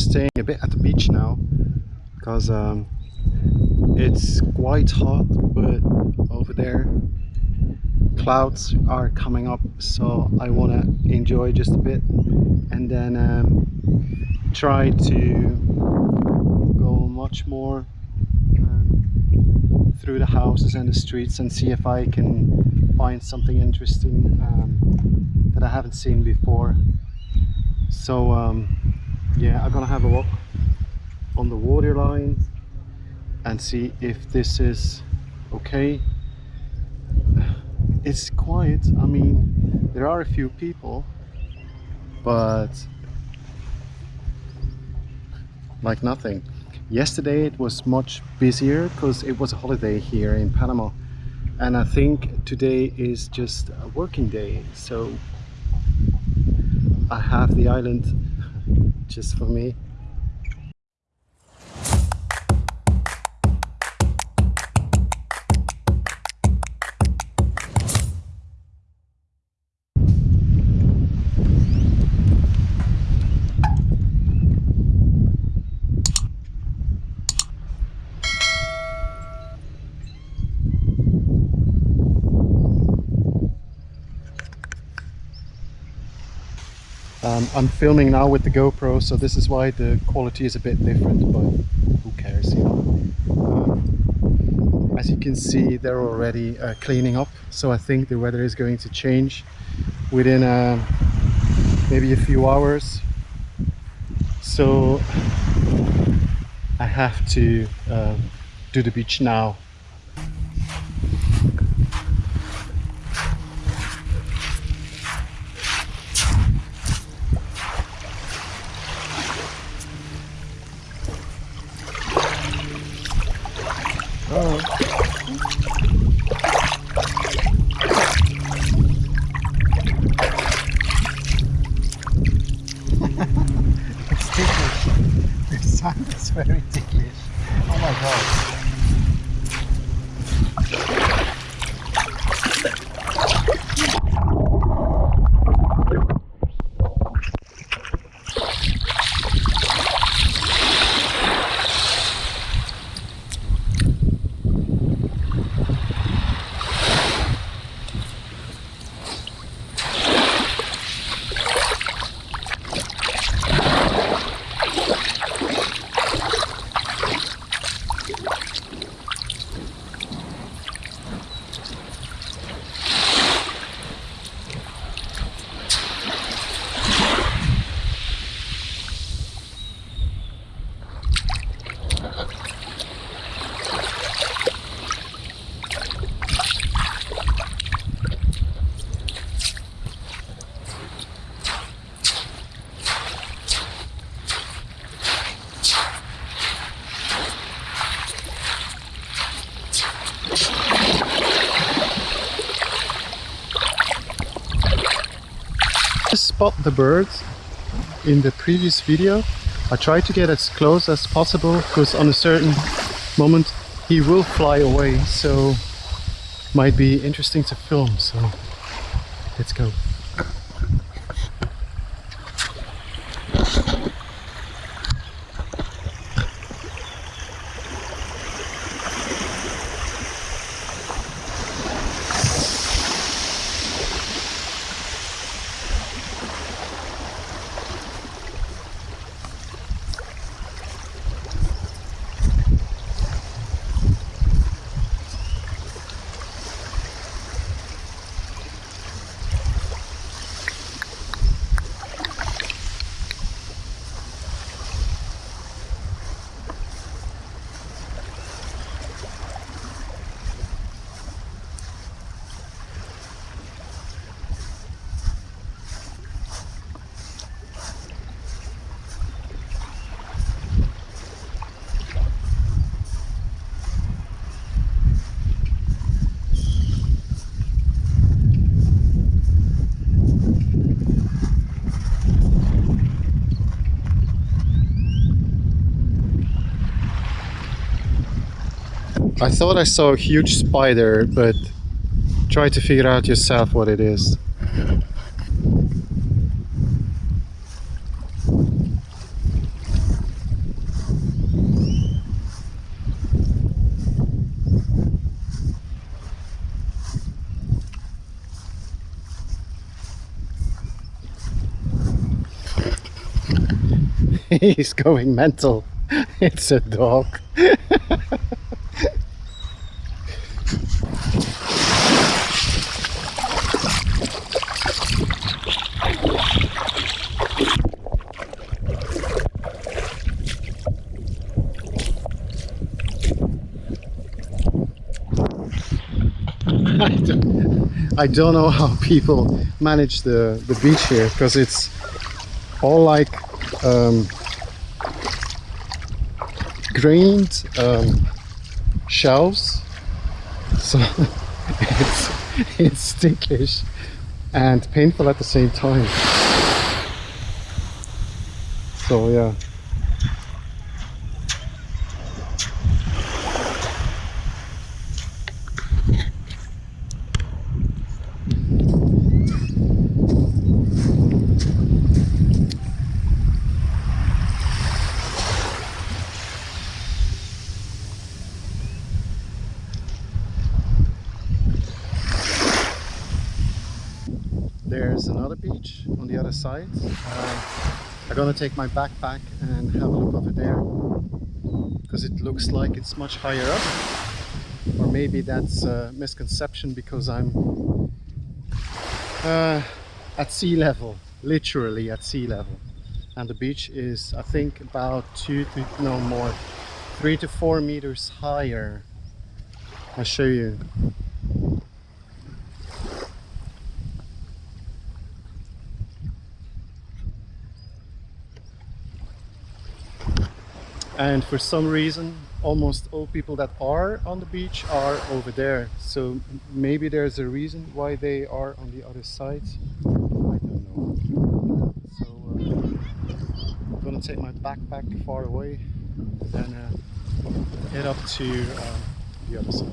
staying a bit at the beach now because um, it's quite hot but over there clouds are coming up so I want to enjoy just a bit and then um, try to go much more um, through the houses and the streets and see if I can find something interesting um, that I haven't seen before. So um, yeah I'm gonna have a walk on the water line and see if this is okay. It's quiet. I mean there are a few people but like nothing. Yesterday it was much busier because it was a holiday here in Panama and I think today is just a working day so I have the island just for me Um, I'm filming now with the GoPro, so this is why the quality is a bit different, but who cares, you know. Um, as you can see, they're already uh, cleaning up, so I think the weather is going to change within uh, maybe a few hours. So I have to uh, do the beach now. very ticklish. Oh my god. Spot the birds in the previous video. I tried to get as close as possible because on a certain moment he will fly away so might be interesting to film. So let's go I thought I saw a huge spider, but try to figure out yourself what it is. He's going mental. It's a dog. I don't, I don't know how people manage the, the beach here because it's all like um, grained um, shelves. So it's, it's ticklish and painful at the same time. So yeah there's another beach on the other side. Uh, I'm gonna take my backpack and have a look over there because it looks like it's much higher up. Or maybe that's a misconception because I'm uh, at sea level literally at sea level. And the beach is I think about two to no more three to four meters higher. I'll show you and for some reason almost all people that are on the beach are over there. So maybe there's a reason why they are on the other side. I don't know. So uh, I'm gonna take my backpack far away and then uh, head up to uh, the other side